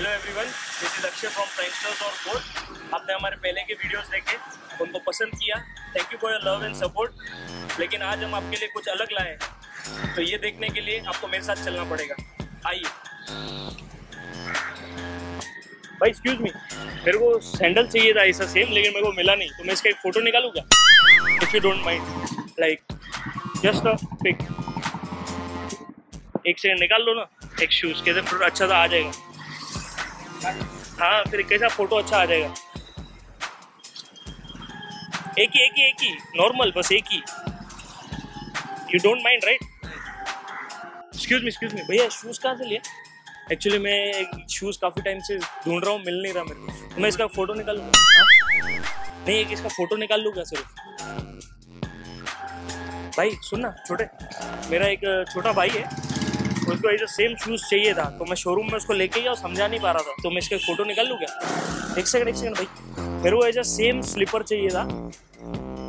Hello everyone this is Akshay from Friendsters और board आपने हमारे पहले के वीडियोस देखे, उनको पसंद किया। Thank you for your love and support लेकिन आज हम आपके लिए कुछ अलग लाए तो ये देखने के लिए आपको मेरे साथ चलना पड़ेगा। आइए। भाई एक्सक्यूज मी मेरे को सैंडल चाहिए था ऐसा सेम लेकिन मेरे को मिला नहीं। तो मैं इसका एक फ़ोटो निकालूँ क्या? If you don't mind like just a pic एक सेकंड निकाल लो ना। एक शूज़ कैसे फ़ोटो अच्छा सा आ जाएगा। हाँ फिर कैसा फ़ोटो अच्छा आ जाएगा। एक ही एक ही एक ही। नॉर्मल बस एक ही। You don't mind right excuse me excuse me भैया शूज़ कहाँ से लिया एक्चुअली मैं शूज़ काफ़ी टाइम से ढूंढ रहा हूँ, मिल नहीं रहा मेरे को। तो मैं इसका फ़ोटो निकाल लूँगा नहीं, एक इसका फ़ोटो निकाल लूँगा सिर्फ़? भाई सुन ना छोटे। मेरा एक छोटा भाई है। उसको ऐसा सेम शूज़ चाहिए था। तो मैं शोरूम में उसको लेके गया और समझा नहीं पा रहा था। तो मैं इसका फ़ोटो निकाल लूँ क्या? एक सेकंड एक सेकंड भाई। मेरे को ऐसा सेम स्लीपर चाहिए था।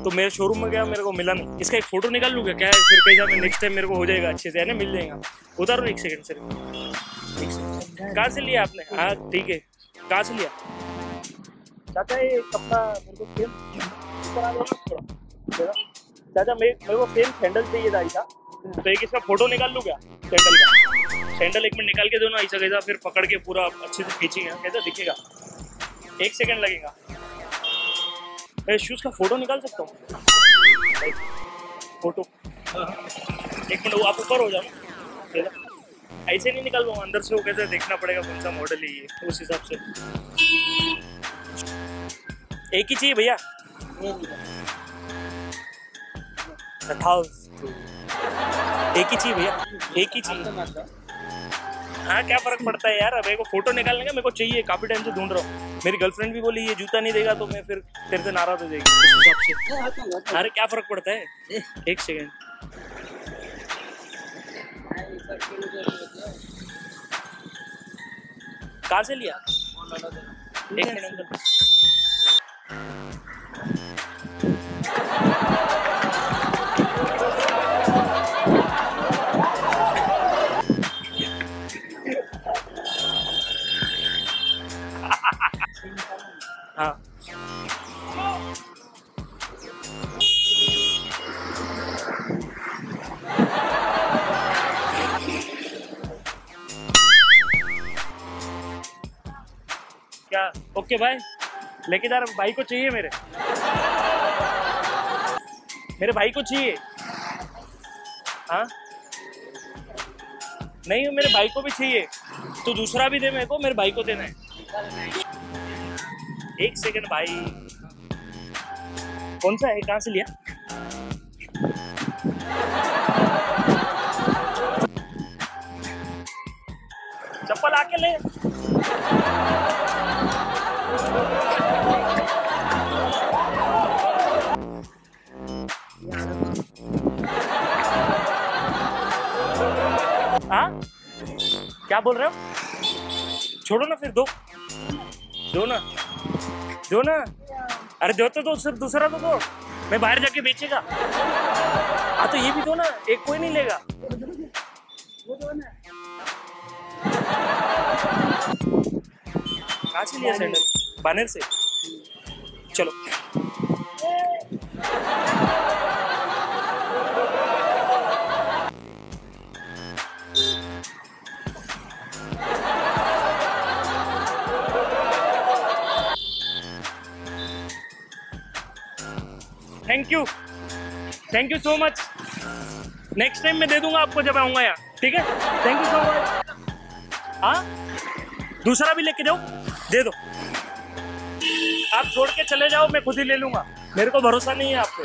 तो मेरे शोरूम में गया, मेरे को मिला नहीं। इसका एक फ़ोटो निकाल लूँ क्या? क्या फिर कैसा मैं नेक्स्ट टाइम मेरे को हो जाएगा अच्छे से, है ना? मिल जाएगा। उतारो एक सेकंड सर कहाँ से लिया आपने? हाँ ठीक है। कहाँ से लिया? चाचा, ये कपड़ा मेरे को सेम चाचा, मेरे मेरे को सेम सैंडल चाहिए था तो एक इसका फ़ोटो निकाल लूँ क्या? सैंडल का। सैंडल एक मिनट निकाल के दो ना ऐसा कैसा, फिर पकड़ के पूरा अच्छे से खींचेंगे कैसा दिखेगा? एक सेकंड लगेगा। मैं शूज़ का फ़ोटो निकाल सकता हूँ? फ़ोटो एक मिनट, वो आप ऊपर हो जाओ। ऐसे नहीं निकाल पाऊँ अंदर से वो कैसे देखना पड़ेगा कौन सा मॉडल है ये, उस हिसाब से। एक ही चाहिए भैया? एक ही चाहिए भैया, एक ही चाहिए हाँ क्या फ़र्क पड़ता है यार? मेरे को फ़ोटो निकालने का मेरे को चाहिए, काफ़ी टाइम से ढूंढ रहा हूँ। मेरी गर्लफ्रेंड भी बोली, ये जूता नहीं देगा तो मैं फिर तेरे से नाराज़ हो जाएगी। उस हिसाब से। अरे, क्या फ़र्क पड़ता है? एक सेकेंड कहाँ से लिया? एक मिनट हाँ। क्या? ओके, भाई। लेके जा रहा भाई को चाहिए मेरे। मेरे भाई को चाहिए। हाँ? नहीं, मेरे भाई को भी चाहिए। तो दूसरा भी दे मेरे को, मेरे भाई को देना है। एक सेकंड भाई। कौन सा है? कहाँ से लिया? चप्पल आके ले। हाँ? क्या बोल रहे हो? छोड़ो ना फिर, दो। दो ना। दो ना? अरे दो तो दो सिर्फ़ दूसरा तो दो। मैं बाहर जाके बेचेगा। हाँ तो ये भी दो ना एक कोई नहीं लेगा। कहाँ से लिया सैंडल बानर से? चलो। Thank you thank you so much next time मैं दे दूँगा आपको जब आऊँगा यहाँ, ठीक है? थैंक यू सो मच हाँ? दूसरा भी लेके जाओ, दे दो। आप छोड़ के चले जाओ, मैं खुद ही ले लूँगा। मेरे को भरोसा नहीं है आप पे।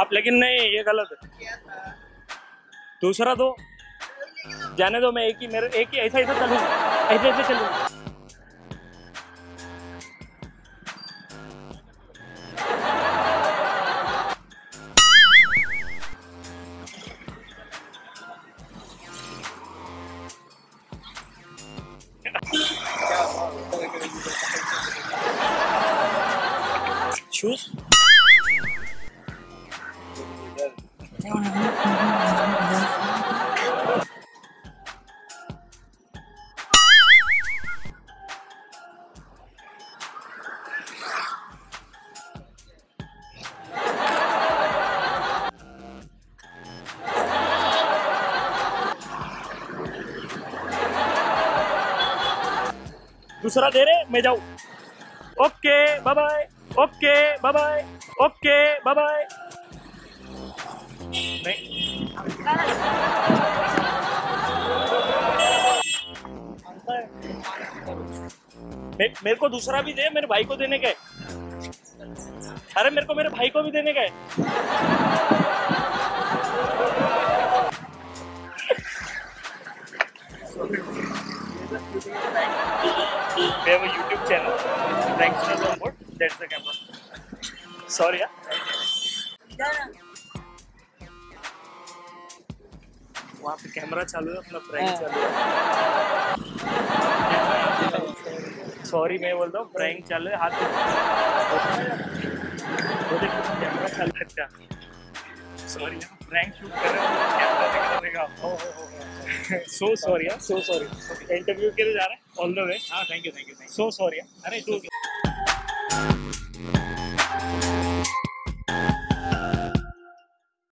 आप लेकिन नहीं, ये गलत है। दूसरा दो। जाने दो, मैं एक ही, मेरे एक ही, ऐसा ऐसा चलूँगा। ऐसे ऐसे चलूँगा। shoes? दूसरा दे रहे मैं जाऊँ okay bye bye okay bye bye okay bye bye मे, मेरे को दूसरा भी दे मेरे भाई को देने का। अरे मेरे को मेरे भाई को भी देने का। है We have a YouTube channel. That's the camera. Sorry, yeah. वहाँ पे कैमरा चालू है अपना प्रैंक हाँ। चालू है। सॉरी मैं बोलता हूँ प्रैंक चालू है हाथ वो देख कैमरा चालू है अच्छा सॉरी प्रैंक शूट कर रहे हो camera so sorry so sorry interview के लिए जा रहे हैं? ऑल द वे हाँ thank you thank you so sorry अरे तू